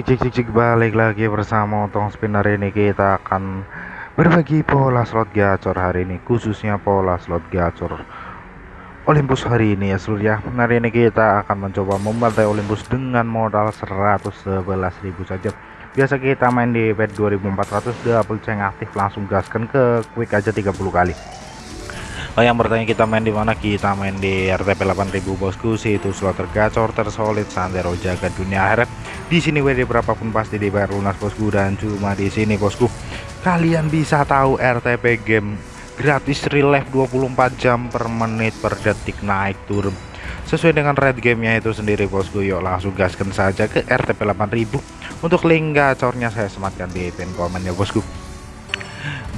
Cik cik cik balik lagi bersama Otong Spinner ini. Kita akan berbagi pola slot gacor hari ini khususnya pola slot gacor Olympus hari ini ya seluruh ya. Hari ini kita akan mencoba membantai Olympus dengan modal 111.000 saja. Biasa kita main di bet 2400 double ceng aktif langsung gaskan ke quick aja 30 kali Oh, yang bertanya kita main di mana? Kita main di RTP 8000 bosku, situ slot tergacor, tersolid, sandero jaga dunia akhirat. Di sini WD berapapun pasti dibayar lunas bosku dan cuma di sini bosku. Kalian bisa tahu RTP game gratis relief 24 jam per menit per detik naik turun sesuai dengan red gamenya itu sendiri bosku yuk langsung gaskan saja ke RTP 8000 untuk link gacornya saya sematkan di pin komen ya bosku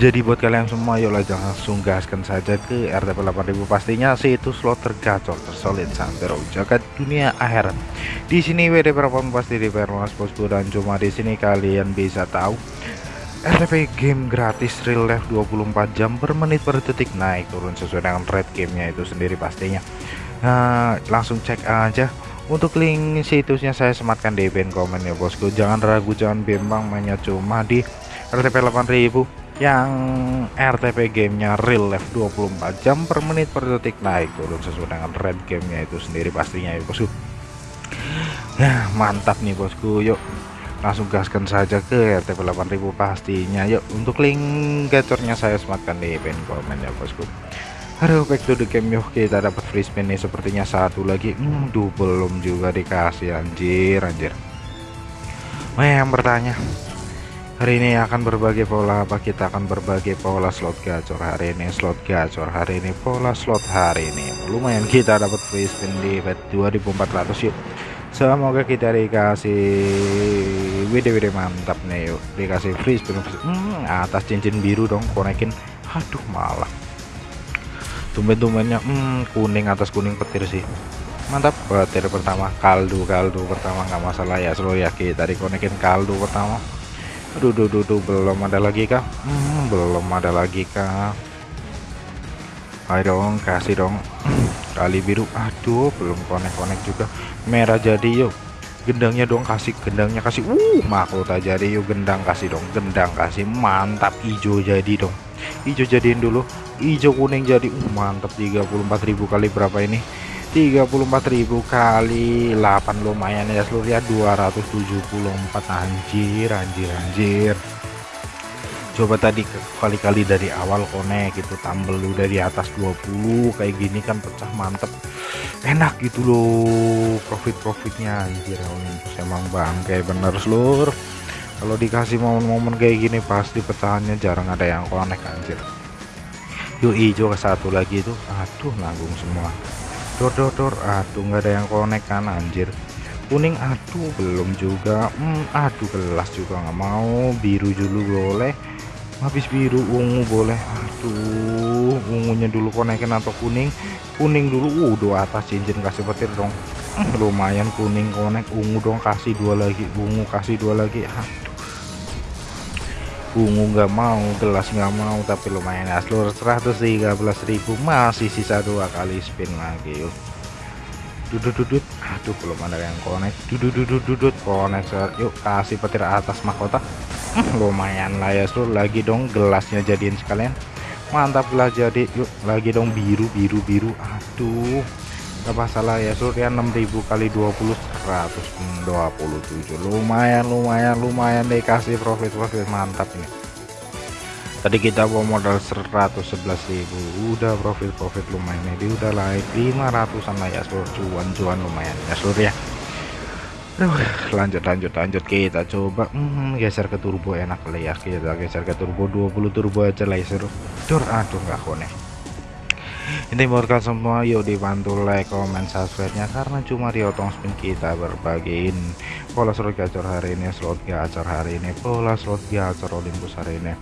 jadi buat kalian semua yuk langsung gaskan saja ke RTP 8000 pastinya sih itu slot tergacor tersolid santero jagat dunia akhirat. Di sini WD berapa pasti di lunas bosku dan cuma di sini kalian bisa tahu. RTP game gratis real life 24 jam per menit per detik naik turun sesuai dengan red gamenya itu sendiri pastinya. Nah langsung cek aja. Untuk link situsnya saya sematkan di pin komen ya bosku. Jangan ragu jangan bimbang mainnya cuma di RTP 8000 yang RTP gamenya real life 24 jam per menit per detik. Naik turun sesuai dengan red gamenya itu sendiri pastinya ya bosku. Ya mantap nih bosku. Yuk langsung gaskan saja ke RTP 8000 pastinya. Yuk untuk link gacornya saya sematkan di pin komen ya bosku. Aduh back to the game yuk. Kita dapat free spin nih sepertinya satu lagi. Hmm, duh belum juga dikasih anjir anjir. Oh yang bertanya hari ini akan berbagi pola apa? Kita akan berbagi pola slot gacor hari ini. Slot gacor hari ini pola slot hari ini. Lumayan kita dapat free spin di bet 2400 yuk. Semoga kita dikasih WD-WD mantap nih yuk. Dikasih free spin. Hmm, atas cincin biru dong konekin. Aduh malah. Tumben-tumbennya hmm, kuning atas kuning petir sih. Mantap petir pertama. Kaldu kaldu pertama nggak masalah ya selalu ya. Kita dikonekin kaldu pertama aduh duh, duh, duh, belum ada lagi kah? Hmm, belum ada lagi kah? Ayo dong kasih dong. Kali biru. Aduh belum konek-konek juga. Merah jadi yuk. Gendangnya dong kasih gendangnya kasih. Uh mahkota jadi yuk. Gendang kasih dong gendang kasih. Mantap hijau jadi dong. Hijau jadiin dulu. Hijau kuning jadi. Uh mantap 34.000 kali berapa ini 34.000 kali 8 lumayan ya seluruh ya 274 anjir anjir anjir. Coba tadi kali-kali dari awal konek gitu tambel udah di atas 20 kayak gini kan pecah mantep. Enak gitu loh profit-profitnya. Anjir Olympus emang bangke bener seluruh. Kalau dikasih momen-momen kayak gini pasti pecahannya jarang ada yang konek anjir. Yuk hijau ke satu lagi itu. Aduh nanggung semua dor dor dor. Aduh nggak ada yang konek kan anjir. Kuning aduh belum juga. Hmm, aduh gelas juga nggak mau. Biru dulu boleh. Habis biru ungu boleh. Aduh ungunya dulu konekin atau kuning. Kuning dulu dua atas cincin kasih petir dong. Hmm, lumayan kuning konek. Ungu dong kasih dua lagi. Ungu kasih dua lagi. Aduh ungu nggak mau gelas nggak mau tapi lumayan ya seluruh 113.000 masih sisa dua kali spin lagi yuk. Dudut dudut aduh belum ada yang connect. Dudut dudut dudut connect yuk kasih petir atas mahkota. Hmm, lumayan lah ya seluruh lagi dong gelasnya jadiin sekalian. Mantap lah jadi. Yuk lagi dong biru biru biru. Aduh gak masalah ya surya 6000 kali 20 127 lumayan lumayan lumayan dikasih profit profit mantap ini. Tadi kita bawa modal 111.000 udah profit profit lumayan ini udah naik 500an lah ya seluruh cuan-cuan lumayan ya ya. Aduh, lanjut lanjut lanjut. Kita coba hmm, geser ke turbo enak lah ya. Kita geser ke turbo 20 turbo aja lah ya dur aduh nggak konek ini kalian semua yuk dibantu like comment subscribe nya karena cuma di otong spin kita berbagiin pola slot gacor hari ini slot gacor hari ini pola slot gacor Olympus hari ini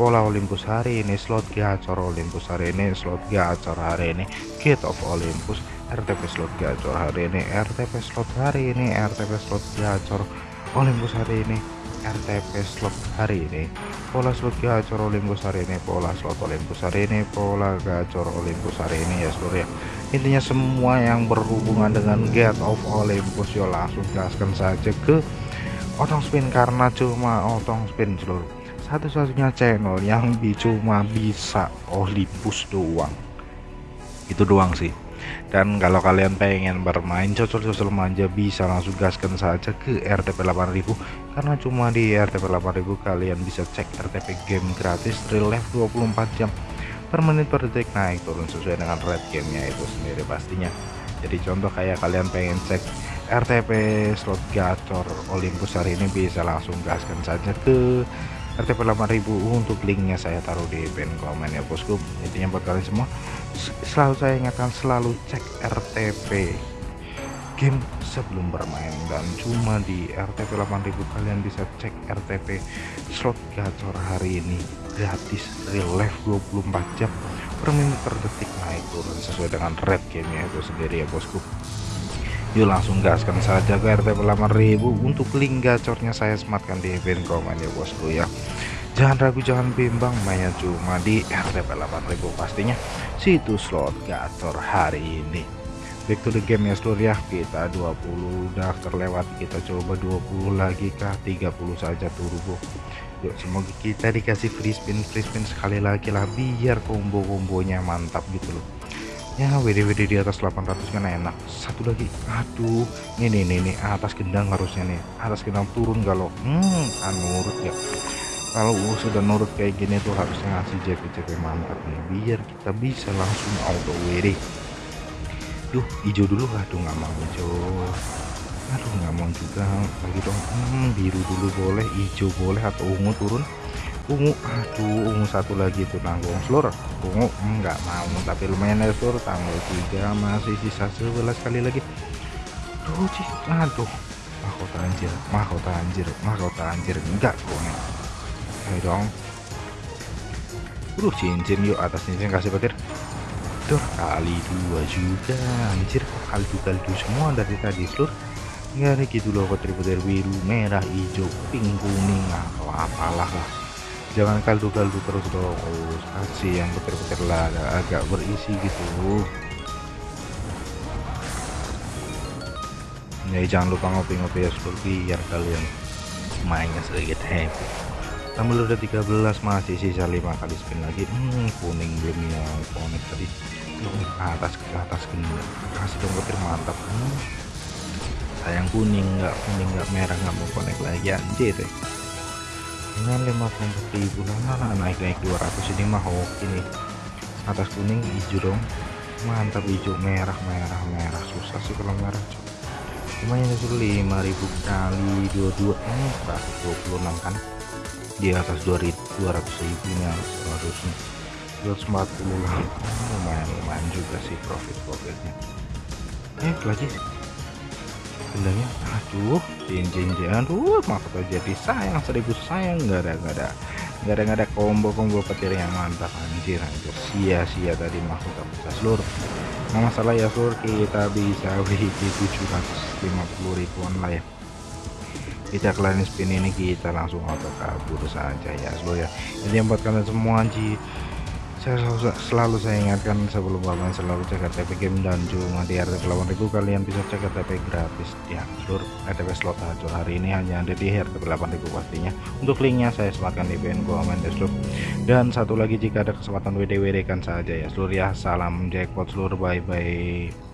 pola Olympus hari ini slot gacor Olympus hari ini slot gacor hari ini kit of Olympus RTP slot gacor hari ini RTP slot hari ini RTP slot gacor Olympus hari ini RTP slot hari ini pola slot gacor Olympus hari ini pola slot Olympus hari ini pola gacor Olympus hari ini ya seluruh ya. Intinya semua yang berhubungan dengan Gate of Olympus yo langsung gaskan saja ke otong spin karena cuma otong spin seluruh. Satu-satunya channel yang cuma bisa Olympus doang. Itu doang sih dan kalau kalian pengen bermain cocol-cocol manja bisa langsung gaskan saja ke RTP 8000 karena cuma di RTP 8000 kalian bisa cek RTP game gratis real life 24 jam per menit per detik. Naik turun sesuai dengan red gamenya itu sendiri pastinya. Jadi contoh kayak kalian pengen cek RTP slot gacor Olympus hari ini bisa langsung gaskan saja ke RTP 8000 untuk linknya saya taruh di pin komen ya bosku. Intinya buat kalian semua selalu saya ingatkan selalu cek RTP game sebelum bermain. Dan cuma di RTP 8000 kalian bisa cek RTP slot gacor hari ini gratis real life 24 jam per menit per detik naik turun sesuai dengan red gamenya itu sendiri ya bosku yuk langsung gaskan saja ke RT 8000 untuk link gacornya saya sematkan di pin komen ya bosku ya. Jangan ragu jangan bimbang mainnya cuma di RT 8000 pastinya. Situs slot gacor hari ini. Back to the game ya seluruh ya. Kita 20 udah terlewat kita coba 20 lagi kah? 30 saja turbo. Yuk semoga kita dikasih free spin free spin sekali lagi lah biar combo-kombonya mantap gitu loh ya WD-WD di atas 800 kan enak. Satu lagi. Aduh ini nih nih atas gendang harusnya nih. Atas gendang turun kalau hmm kan nurut ya. Kalau sudah nurut kayak gini tuh harusnya ngasih JP-JP mantap nih. Biar kita bisa langsung auto WD yuk hijau dulu. Aduh nggak mau hijau. Aduh nggak mau juga. Lagi dong. Hmm, biru dulu boleh hijau boleh atau ungu turun ungu aduh ungu satu lagi itu nanggung. Seluruh ungu enggak mau tapi lumayan ya seluruh tanggal 3 masih sisa 11 kali lagi. Tuh sih aduh. Mahkota anjir mahkota anjir mahkota anjir. Enggak kone ayo dong. Udah cincin yuk atas cincin kasih petir. Duh kali dua juga anjir. Kaldu-kaldu semua dari tadi seluruh enggak nih gitu loh petir-petir biru merah hijau pink kuning atau apalah lah jangan kaldu-kaldu terus dong oh, kasih yang petir-petir lah agak berisi gitu. Ya jangan lupa ngopi-ngopi ya seperti biar kalian mainnya sedikit happy. Tambah udah 13 masih sisa 5 kali spin lagi. Hmm, kuning belum ya konek tadi. Belum atas ke atas gini. Kasih dong petir mantap. Hmm. sayang kuning nggak kuning nggak merah nggak mau konek lagi. Anjir deh dengan 54 ribu. Nah, naik naik 200 ini mah oke nih atas kuning hijau dong. Mantap hijau merah merah merah. Susah sih kalau merah lumayan itu 5000 kali 22 ini 126 kan? Di atas 200 ribu ini harusnya 240 lah. Lumayan lumayan juga sih profit profitnya eh lagi gendangnya aduh cincin aduh mahkota jadi sayang seribu sayang. Nggak ada nggak ada. Nggak ada combo combo petir yang mantap anjir anjir. Sia-sia tadi mahkota bisa seluruh nah masalah ya seluruh kita bisa WD 750 ribuan lah ya kita kalian spin ini kita langsung auto kabur saja ya seluruh ya. Jadi buat kalian semua anjir saya selalu, saya ingatkan sebelum bermain selalu cek RTP game dan cuma di RTP 8000 kalian bisa cek RTP gratis ya seluruh RTP slot hancur hari ini hanya ada di RTP 8000 pastinya. Untuk linknya saya sematkan di pin komen desktop dan satu lagi jika ada kesempatan WD WD kan saja ya seluruh ya. Salam jackpot seluruh bye bye